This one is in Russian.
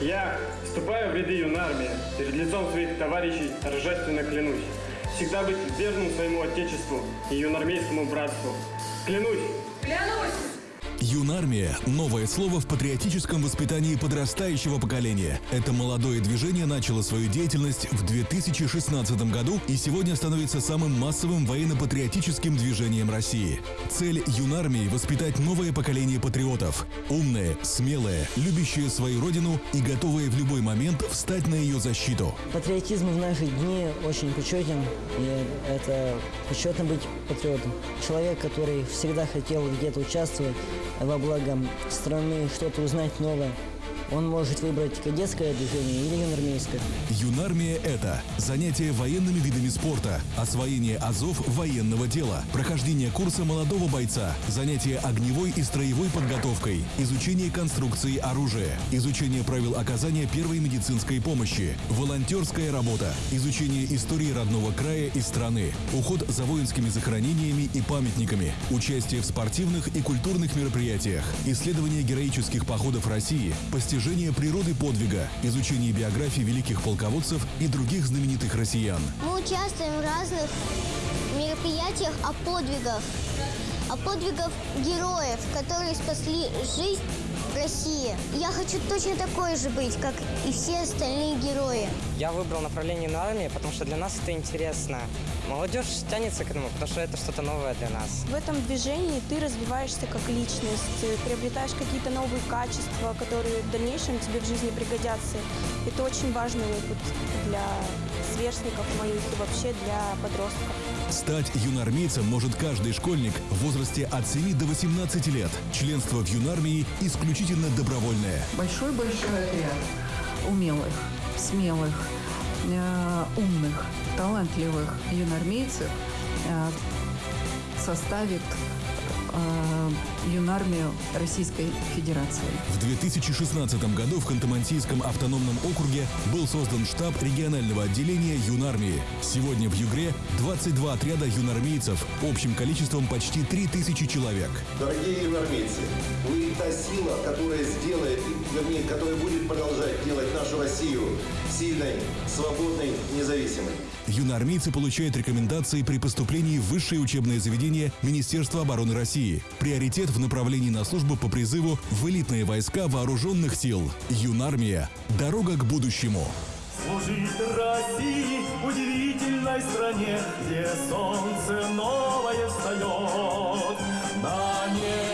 Я вступаю в ряды юной армии. Перед лицом своих товарищей торжественно клянусь. Всегда быть верным своему отечеству и юнармейскому братству. Клянусь! Юнармия – новое слово в патриотическом воспитании подрастающего поколения. Это молодое движение начало свою деятельность в 2016 году и сегодня становится самым массовым военно-патриотическим движением России. Цель Юнармии – воспитать новое поколение патриотов. Умное, смелое, любящее свою родину и готовое в любой момент встать на ее защиту. Патриотизм в наши дни очень почетен, и это почетно быть патриотом. Человек, который всегда хотел где-то участвовать во благо страны, что-то узнать новое. Он может выбрать кадетское движение или юнармейское. Юнармия – это занятие военными видами спорта, освоение азов военного дела, прохождение курса молодого бойца, занятие огневой и строевой подготовкой, изучение конструкции оружия, изучение правил оказания первой медицинской помощи, волонтерская работа, изучение истории родного края и страны, уход за воинскими захоронениями и памятниками, участие в спортивных и культурных мероприятиях, исследование героических походов России, постижение природы подвига, изучение биографии великих полководцев и других знаменитых россиян. Мы участвуем в разных мероприятиях о подвигах, о подвигах героев, которые спасли жизнь России. Я хочу точно такой же быть, как и все остальные герои. Я выбрал направление на армии, потому что для нас это интересно. Молодежь тянется к этому, потому что это что-то новое для нас. В этом движении ты развиваешься как личность, приобретаешь какие-то новые качества, которые в дальнейшем тебе в жизни пригодятся. Это очень важный опыт для сверстников моих и вообще для подростков. Стать юнармейцем может каждый школьник в возрасте от 7 до 18 лет. Членство в юнармии исключительно добровольное. большой-большой отряд умелых, смелых, э, умных, талантливых юнармейцев э, составит э, юнармию Российской Федерации. В 2016 году в Ханты-Мансийском автономном округе был создан штаб регионального отделения юнармии. Сегодня в Югре 22 отряда юнармейцев общим количеством почти 3000 человек. Дорогие юнармейцы, вы та сила, которая сделает, вернее, которая будет продолжать делать нашу Россию сильной, свободной, независимой. Юнармейцы получают рекомендации при поступлении в высшее учебное заведение Министерства обороны России. России. Приоритет в направлении на службу по призыву в элитные войска вооруженных сил. Юнармия. Дорога к будущему. Служит России удивительной стране, где солнце новое встает на небо.